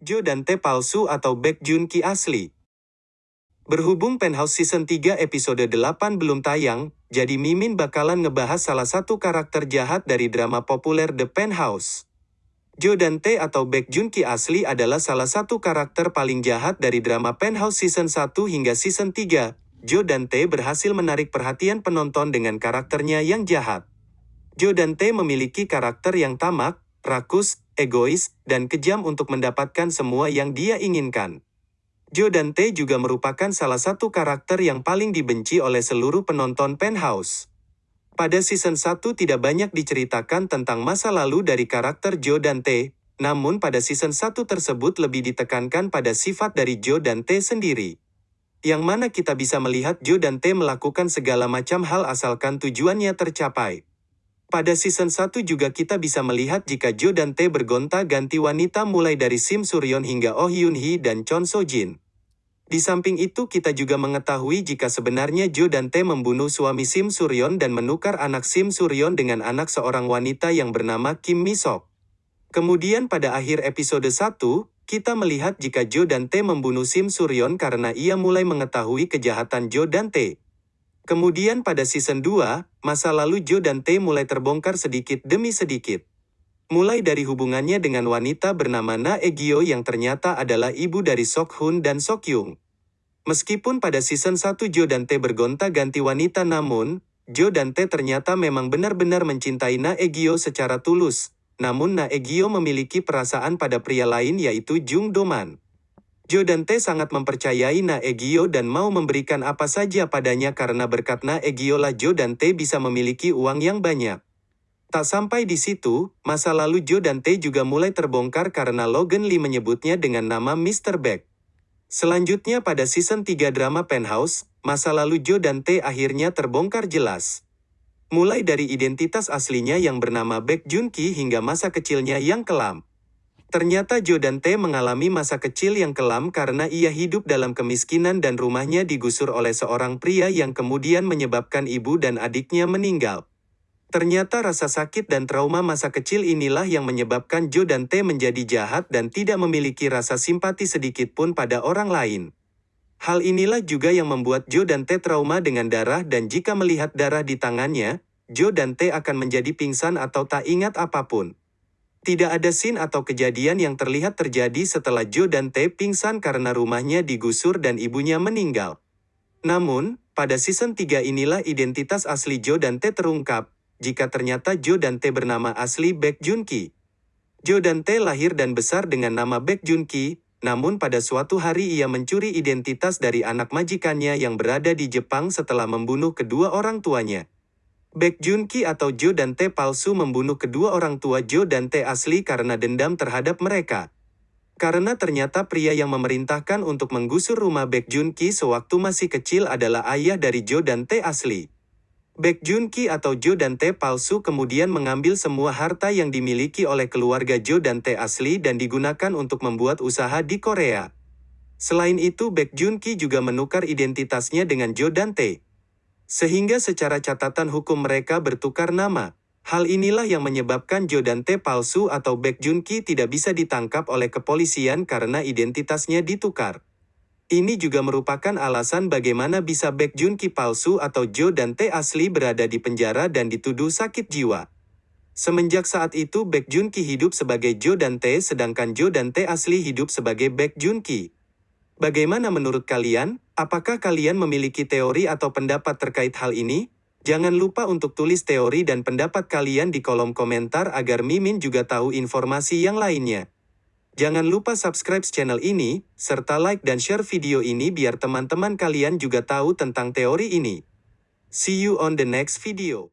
Jo dan Tae palsu atau Baek Jun Ki asli. Berhubung Penthouse Season 3 episode 8 belum tayang, jadi Mimin bakalan ngebahas salah satu karakter jahat dari drama populer The Penthouse. Jo dan Tae atau Baek Jun Ki asli adalah salah satu karakter paling jahat dari drama Penthouse Season 1 hingga Season 3. Jo dan Tae berhasil menarik perhatian penonton dengan karakternya yang jahat. Jo dan Tae memiliki karakter yang tamak, rakus, egois, dan kejam untuk mendapatkan semua yang dia inginkan. Jo dan Tae juga merupakan salah satu karakter yang paling dibenci oleh seluruh penonton Penthouse. Pada season 1 tidak banyak diceritakan tentang masa lalu dari karakter Jo dan Tae, namun pada season 1 tersebut lebih ditekankan pada sifat dari Jo dan Tae sendiri. Yang mana kita bisa melihat Jo dan Tae melakukan segala macam hal asalkan tujuannya tercapai. Pada season 1 juga kita bisa melihat jika Jo dan Tae bergonta-ganti wanita mulai dari Sim Suryon hingga Oh Yoon Hee dan Chon So Jin. Di samping itu kita juga mengetahui jika sebenarnya Jo dan Tae membunuh suami Sim Suryon dan menukar anak Sim Suryon dengan anak seorang wanita yang bernama Kim Mi Sok. Kemudian pada akhir episode 1, kita melihat jika Jo dan Tae membunuh Sim Suryon karena ia mulai mengetahui kejahatan Jo dan Tae. Kemudian pada season 2, masa lalu Jo dan Tae mulai terbongkar sedikit demi sedikit. Mulai dari hubungannya dengan wanita bernama Na Egyo yang ternyata adalah ibu dari Sok Hun dan Sok Yung. Meskipun pada season 1 Jo dan Tae bergonta-ganti wanita namun, Jo dan Tae ternyata memang benar-benar mencintai Na Egyo secara tulus. Namun Na Egyo memiliki perasaan pada pria lain yaitu Jung Doman. Jo dan Tae sangat mempercayai Na Egyo dan mau memberikan apa saja padanya karena berkat Na Egyo lah Jo dan Tae bisa memiliki uang yang banyak. Tak sampai di situ, masa lalu Jo dan Tae juga mulai terbongkar karena Logan Lee menyebutnya dengan nama Mr. Beck. Selanjutnya pada season 3 drama Penthouse, masa lalu Jo dan Tae akhirnya terbongkar jelas. Mulai dari identitas aslinya yang bernama Baek Jun Ki hingga masa kecilnya yang kelam. Ternyata Jo dan Tae mengalami masa kecil yang kelam karena ia hidup dalam kemiskinan dan rumahnya digusur oleh seorang pria yang kemudian menyebabkan ibu dan adiknya meninggal. Ternyata rasa sakit dan trauma masa kecil inilah yang menyebabkan Jo dan Tae menjadi jahat dan tidak memiliki rasa simpati sedikit pun pada orang lain. Hal inilah juga yang membuat Jo dan Tae trauma dengan darah dan jika melihat darah di tangannya, Jo dan Tae akan menjadi pingsan atau tak ingat apa pun. Tidak ada scene atau kejadian yang terlihat terjadi setelah Jo dan Tae pingsan karena rumahnya digusur dan ibunya meninggal. Namun, pada season 3 inilah identitas asli Jo dan Tae terungkap, jika ternyata Jo dan Tae bernama asli Baek Jun Ki. Dan Tae lahir dan besar dengan nama Baek Jun Ki, namun pada suatu hari ia mencuri identitas dari anak majikannya yang berada di Jepang setelah membunuh kedua orang tuanya. Baek Jun Ki atau Jo dan Tae palsu membunuh kedua orang tua Jo dan Tae asli karena dendam terhadap mereka. Karena ternyata pria yang memerintahkan untuk menggusur rumah Baek Jun Ki sewaktu masih kecil adalah ayah dari Jo dan Tae asli. Baek Jun Ki atau Jo dan Tae palsu kemudian mengambil semua harta yang dimiliki oleh keluarga Jo dan Tae asli dan digunakan untuk membuat usaha di Korea. Selain itu Baek Jun Ki juga menukar identitasnya dengan Jo dan Tae. Sehingga secara catatan hukum mereka bertukar nama. Hal inilah yang menyebabkan Jo dan Tae palsu atau Baek Jun Ki tidak bisa ditangkap oleh kepolisian karena identitasnya ditukar. Ini juga merupakan alasan bagaimana bisa Baek Jun Ki palsu atau Jo dan Tae asli berada di penjara dan dituduh sakit jiwa. Semenjak saat itu Baek Jun Ki hidup sebagai Jo dan Tae sedangkan Jo dan Tae asli hidup sebagai Baek Jun Ki. Bagaimana menurut kalian? Apakah kalian memiliki teori atau pendapat terkait hal ini? Jangan lupa untuk tulis teori dan pendapat kalian di kolom komentar agar Mimin juga tahu informasi yang lainnya. Jangan lupa subscribe channel ini, serta like dan share video ini biar teman-teman kalian juga tahu tentang teori ini. See you on the next video.